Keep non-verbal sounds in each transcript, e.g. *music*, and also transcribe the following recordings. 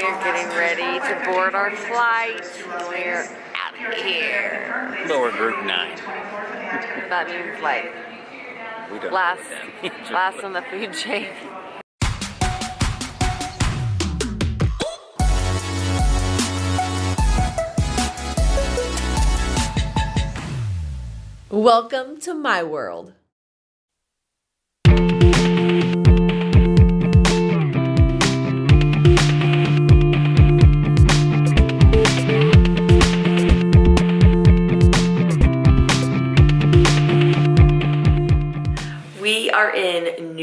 We're getting ready to board our flight. We're out of here. Lower group nine. *laughs* That means like We don't last, *laughs* last on the food chain. Welcome to my world.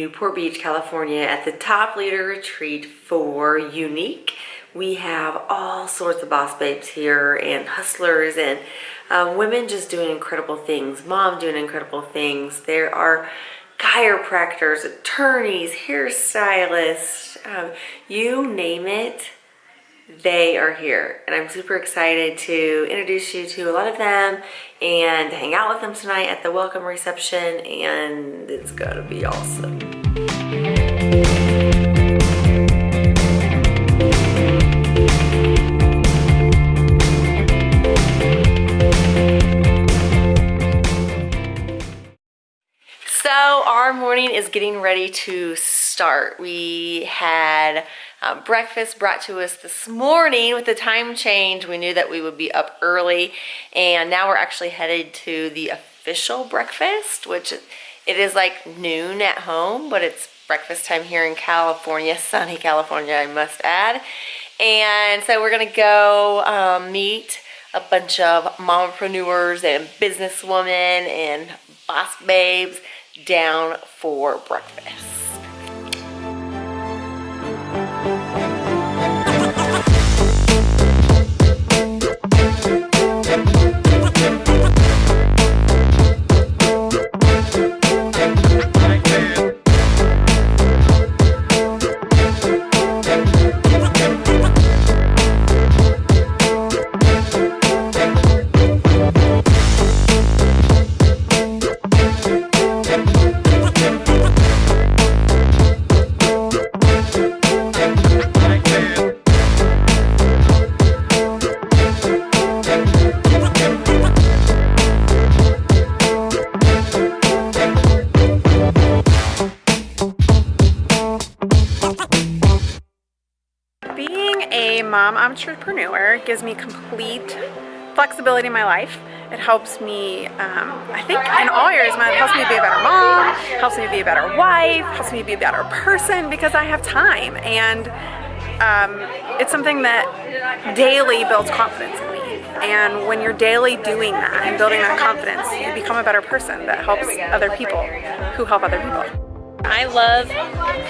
Newport Beach, California at the top leader retreat for Younique. We have all sorts of boss babes here and hustlers and uh, women just doing incredible things, mom doing incredible things. There are chiropractors, attorneys, hairstylists, um, you name it, they are here and I'm super excited to introduce you to a lot of them and hang out with them tonight at the welcome reception and it's gonna be awesome. So our morning is getting ready to start. We had uh, breakfast brought to us this morning with the time change. We knew that we would be up early and now we're actually headed to the official breakfast, which it is like noon at home, but it's breakfast time here in California, *laughs* sunny California, I must add. And so we're gonna go um, meet a bunch of mompreneurs and businesswomen and boss babes down for breakfast. Mom I'm entrepreneur gives me complete flexibility in my life. It helps me, um, I think in all areas, it helps me be a better mom, helps me be a better wife, helps me be a better person because I have time. And um, it's something that daily builds confidence in me. And when you're daily doing that and building that confidence, you become a better person that helps other people who help other people. I love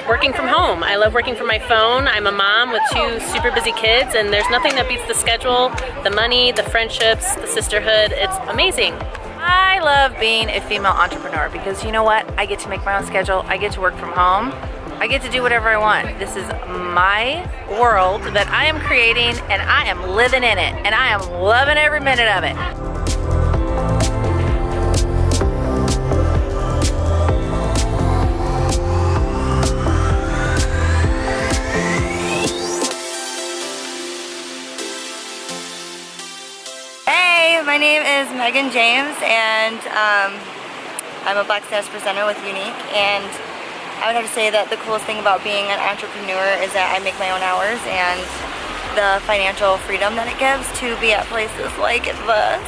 working from home. I love working from my phone. I'm a mom with two super busy kids and there's nothing that beats the schedule, the money, the friendships, the sisterhood. It's amazing. I love being a female entrepreneur because you know what? I get to make my own schedule. I get to work from home. I get to do whatever I want. This is my world that I am creating and I am living in it and I am loving every minute of it. Is Megan James and um, I'm a Black Status presenter with Younique and I would have to say that the coolest thing about being an entrepreneur is that I make my own hours and the financial freedom that it gives to be at places like this.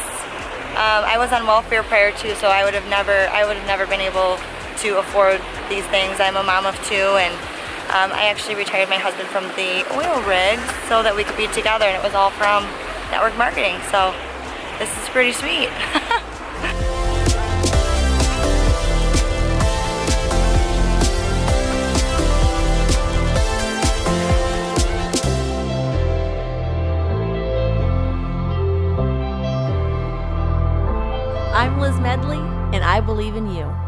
Um, I was on welfare prior to so I would have never I would have never been able to afford these things. I'm a mom of two and um, I actually retired my husband from the oil rig so that we could be together and it was all from network marketing. So this is pretty sweet. *laughs* I'm Liz Medley, and I believe in you.